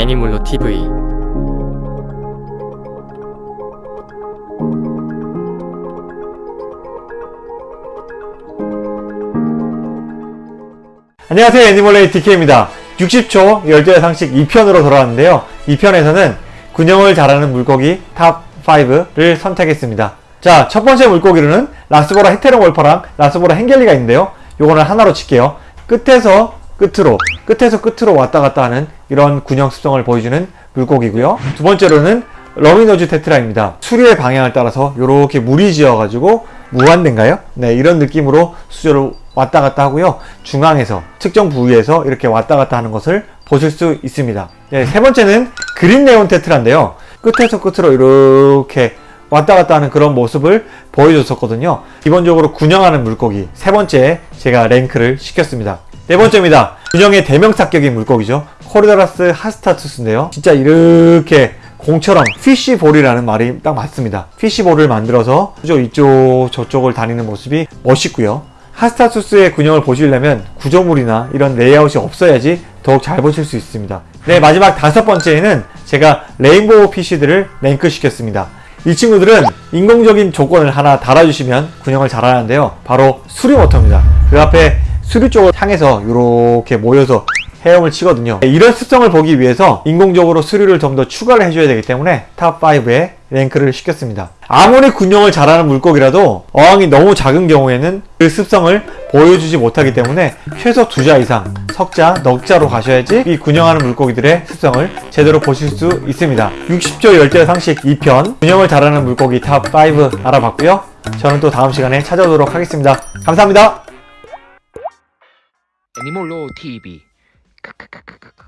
애니몰로 TV 안녕하세요. 애니멀레이 DK입니다. 60초 열대 상식 2편으로 돌아왔는데요. 2편에서는 군영을 잘하는 물고기 top 5를 선택했습니다. 자 첫번째 물고기로는 라스보라 헤테로몰파랑 라스보라 헹겔리가 있는데요. 요거는 하나로 칠게요. 끝에서 끝으로 끝에서 끝으로 왔다 갔다 하는 이런 군영 습성을 보여주는 물고기고요. 두 번째로는 rummy nose tetra입니다. 수류의 방향을 따라서 이렇게 무리 지어가지고 무한대인가요? 네 이런 느낌으로 수조를 왔다 갔다 하고요. 중앙에서 특정 부위에서 이렇게 왔다 갔다 하는 것을 보실 수 있습니다. 네, 세 번째는 green neon tetra인데요. 끝에서 끝으로 이렇게 왔다 갔다 하는 그런 모습을 보여줬었거든요. 기본적으로 군영하는 물고기 세 번째 제가 랭크를 시켰습니다 네 번째입니다. 군영의 대명사격인 물고기죠. 코리도라스 하스타투스인데요. 진짜 이렇게 공처럼 fish ball이라는 말이 딱 맞습니다. fish ball을 만들어서 이쪽 저쪽을 다니는 모습이 멋있고요. 하스타투스의 군영을 보시려면 구조물이나 이런 레이아웃이 없어야지 더욱 잘 보실 수 있습니다. 네 마지막 다섯 번째에는 제가 rainbow fish들을 랭크 시켰습니다. 이 친구들은 인공적인 조건을 하나 달아주시면 군영을 잘하는데요. 바로 수류모터입니다. 그 앞에 수류 쪽을 향해서 이렇게 모여서 헤엄을 치거든요. 네, 이런 습성을 보기 위해서 인공적으로 수류를 좀 더 추가를 해줘야 되기 때문에 top 5에 랭크를 시켰습니다. 아무리 군영을 잘하는 물고기라도 어항이 너무 작은 경우에는 그 습성을 보여주지 못하기 때문에 최소 두자 이상 석자, 넉자로 가셔야지 이 군영하는 물고기들의 습성을 제대로 보실 수 있습니다. 60초 열대 상식 2편 군영을 잘하는 물고기 top 5 알아봤고요. 저는 또 다음 시간에 찾아오도록 하겠습니다. 감사합니다 애니몰로 TV. 크크크크.